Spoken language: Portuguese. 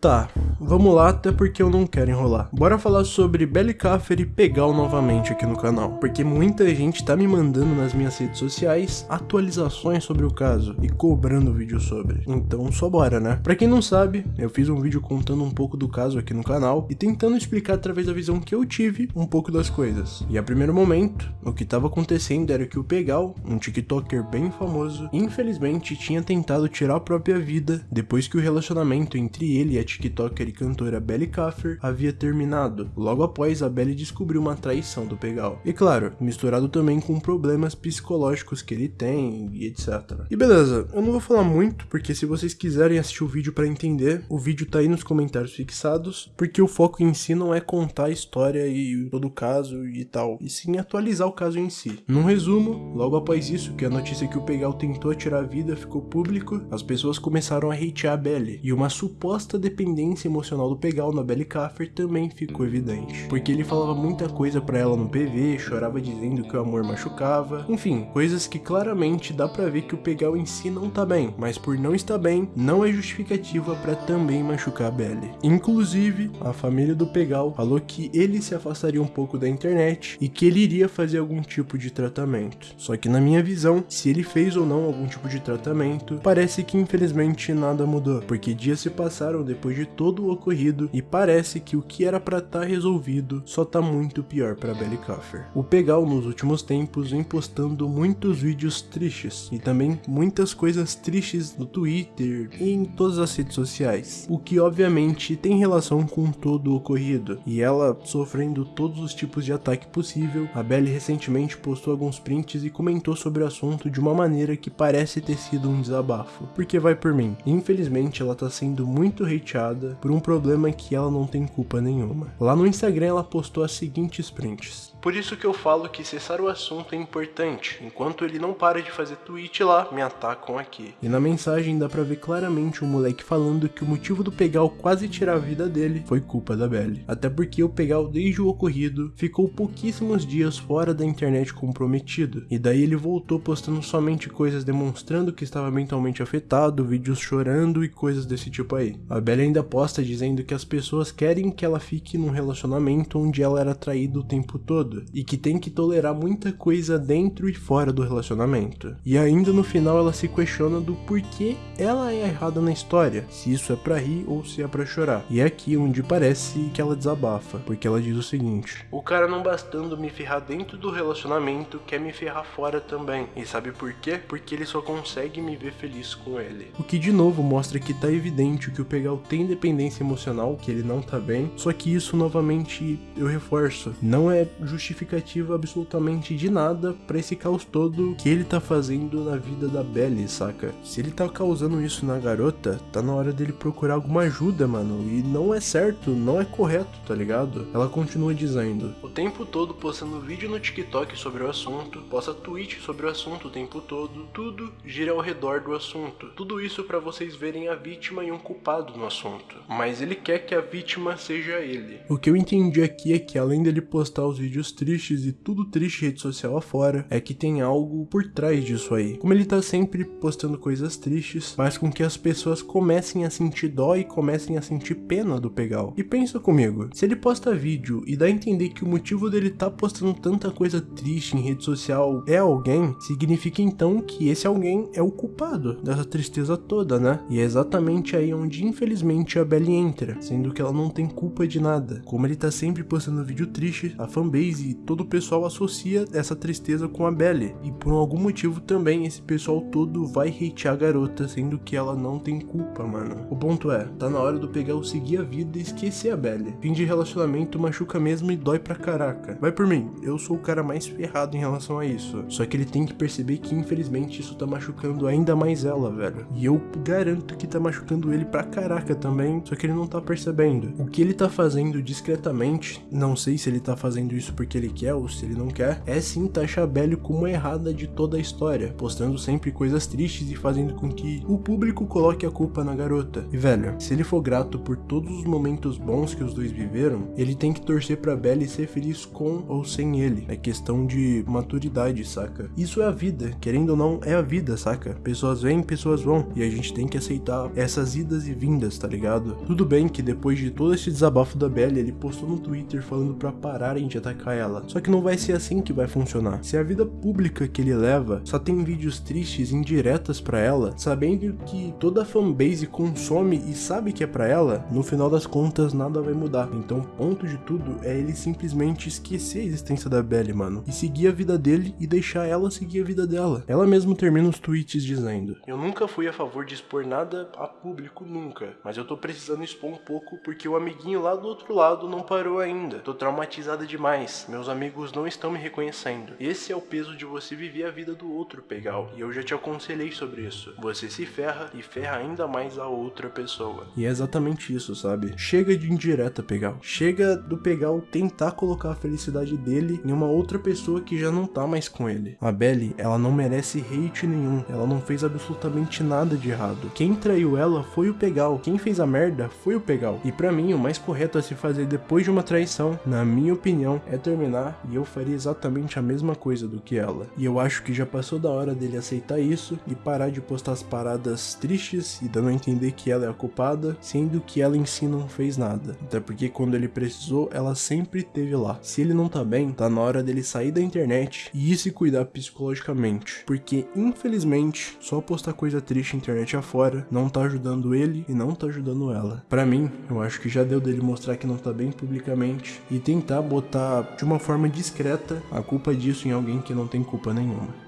Tá, vamos lá, até porque eu não quero enrolar. Bora falar sobre Belly Caffer e Pegal novamente aqui no canal, porque muita gente tá me mandando nas minhas redes sociais atualizações sobre o caso e cobrando vídeo sobre. Então só bora, né? Pra quem não sabe, eu fiz um vídeo contando um pouco do caso aqui no canal e tentando explicar através da visão que eu tive um pouco das coisas. E a primeiro momento, o que tava acontecendo era que o Pegal, um tiktoker bem famoso, infelizmente tinha tentado tirar a própria vida depois que o relacionamento entre ele e a tiktoker e cantora Belly Caffer havia terminado, logo após a Belly descobrir uma traição do Pegal. E claro, misturado também com problemas psicológicos que ele tem e etc. E beleza, eu não vou falar muito, porque se vocês quiserem assistir o vídeo para entender, o vídeo tá aí nos comentários fixados, porque o foco em si não é contar a história e todo o caso e tal, e sim atualizar o caso em si. Num resumo, logo após isso, que a notícia que o Pegal tentou tirar a vida ficou público, as pessoas começaram a hatear a Belly, e uma suposta dependência emocional do Pegal na Belly Caffer também ficou evidente. Porque ele falava muita coisa para ela no PV, chorava dizendo que o amor machucava, enfim, coisas que claramente dá pra ver que o Pegal em si não tá bem, mas por não estar bem, não é justificativa para também machucar a Belly. Inclusive, a família do Pegal falou que ele se afastaria um pouco da internet e que ele iria fazer algum tipo de tratamento. Só que na minha visão, se ele fez ou não algum tipo de tratamento, parece que infelizmente nada mudou, porque dias se passaram depois depois de todo o ocorrido e parece que o que era para estar tá resolvido só tá muito pior para Belly Coffer. O Pegal nos últimos tempos vem postando muitos vídeos tristes e também muitas coisas tristes no Twitter e em todas as redes sociais, o que obviamente tem relação com todo o ocorrido e ela sofrendo todos os tipos de ataque possível. A Belly recentemente postou alguns prints e comentou sobre o assunto de uma maneira que parece ter sido um desabafo, porque vai por mim. Infelizmente ela tá sendo muito hateada por um problema que ela não tem culpa nenhuma. Lá no Instagram ela postou as seguintes prints. Por isso que eu falo que cessar o assunto é importante. Enquanto ele não para de fazer tweet lá, me atacam aqui. E na mensagem dá pra ver claramente o moleque falando que o motivo do Pegal quase tirar a vida dele foi culpa da Belly. Até porque o Pegal, desde o ocorrido, ficou pouquíssimos dias fora da internet comprometido. E daí ele voltou postando somente coisas demonstrando que estava mentalmente afetado, vídeos chorando e coisas desse tipo aí. A Belly ainda posta dizendo que as pessoas querem que ela fique num relacionamento onde ela era traída o tempo todo e que tem que tolerar muita coisa dentro e fora do relacionamento. E ainda no final ela se questiona do porquê ela é errada na história, se isso é para rir ou se é para chorar. E é aqui onde parece que ela desabafa, porque ela diz o seguinte: O cara não bastando me ferrar dentro do relacionamento, quer me ferrar fora também. E sabe por quê? Porque ele só consegue me ver feliz com ele. O que de novo mostra que tá evidente que o Pegal tem dependência emocional, que ele não tá bem, só que isso novamente eu reforço, não é justo justificativa absolutamente de nada para esse caos todo que ele tá fazendo na vida da Belly, saca? Se ele tá causando isso na garota, tá na hora dele procurar alguma ajuda, mano. E não é certo, não é correto, tá ligado? Ela continua dizendo: O tempo todo postando vídeo no TikTok sobre o assunto, posta tweet sobre o assunto o tempo todo, tudo gira ao redor do assunto. Tudo isso para vocês verem a vítima e um culpado no assunto. Mas ele quer que a vítima seja ele. O que eu entendi aqui é que além dele postar os vídeos tristes e tudo triste rede social afora, é que tem algo por trás disso aí. Como ele tá sempre postando coisas tristes, faz com que as pessoas comecem a sentir dó e comecem a sentir pena do Pegal. E pensa comigo, se ele posta vídeo e dá a entender que o motivo dele tá postando tanta coisa triste em rede social é alguém, significa então que esse alguém é o culpado dessa tristeza toda, né? E é exatamente aí onde infelizmente a Belly entra, sendo que ela não tem culpa de nada. Como ele tá sempre postando vídeo triste, a fanbase e todo o pessoal associa essa tristeza com a Belle. E por algum motivo também esse pessoal todo vai hatear a garota, sendo que ela não tem culpa, mano. O ponto é, tá na hora do pegar o seguir a vida e esquecer a Belle. Fim de relacionamento machuca mesmo e dói pra caraca. Vai por mim, eu sou o cara mais ferrado em relação a isso. Só que ele tem que perceber que infelizmente isso tá machucando ainda mais ela, velho. E eu garanto que tá machucando ele pra caraca também, só que ele não tá percebendo. O que ele tá fazendo discretamente, não sei se ele tá fazendo isso porque porque ele quer ou se ele não quer, é sim taxar Belly como a errada de toda a história, postando sempre coisas tristes e fazendo com que o público coloque a culpa na garota. E velho, se ele for grato por todos os momentos bons que os dois viveram, ele tem que torcer pra Belly ser feliz com ou sem ele. É questão de maturidade, saca? Isso é a vida, querendo ou não, é a vida, saca? Pessoas vêm, pessoas vão, e a gente tem que aceitar essas idas e vindas, tá ligado? Tudo bem que depois de todo esse desabafo da Belly, ele postou no Twitter falando pra pararem de atacar ela. Só que não vai ser assim que vai funcionar. Se a vida pública que ele leva só tem vídeos tristes indiretas para ela, sabendo que toda a fanbase consome e sabe que é para ela, no final das contas nada vai mudar. Então, ponto de tudo é ele simplesmente esquecer a existência da Belly, mano, e seguir a vida dele e deixar ela seguir a vida dela. Ela mesmo termina os tweets dizendo: Eu nunca fui a favor de expor nada a público nunca, mas eu tô precisando expor um pouco porque o amiguinho lá do outro lado não parou ainda. Tô traumatizada demais. Meus amigos não estão me reconhecendo. Esse é o peso de você viver a vida do outro, Pegal. E eu já te aconselhei sobre isso. Você se ferra e ferra ainda mais a outra pessoa. E é exatamente isso, sabe? Chega de indireta, Pegal. Chega do Pegal tentar colocar a felicidade dele em uma outra pessoa que já não tá mais com ele. A Belly, ela não merece hate nenhum. Ela não fez absolutamente nada de errado. Quem traiu ela foi o Pegal. Quem fez a merda foi o Pegal. E para mim, o mais correto a se fazer depois de uma traição, na minha opinião, é terminar e eu faria exatamente a mesma coisa do que ela. E eu acho que já passou da hora dele aceitar isso e parar de postar as paradas tristes e dando a entender que ela é a culpada, sendo que ela em si não fez nada. Até porque quando ele precisou, ela sempre esteve lá. Se ele não tá bem, tá na hora dele sair da internet e ir se cuidar psicologicamente. Porque infelizmente, só postar coisa triste na internet afora não tá ajudando ele e não tá ajudando ela. Para mim, eu acho que já deu dele mostrar que não tá bem publicamente e tentar botar de uma forma discreta a culpa disso em alguém que não tem culpa nenhuma.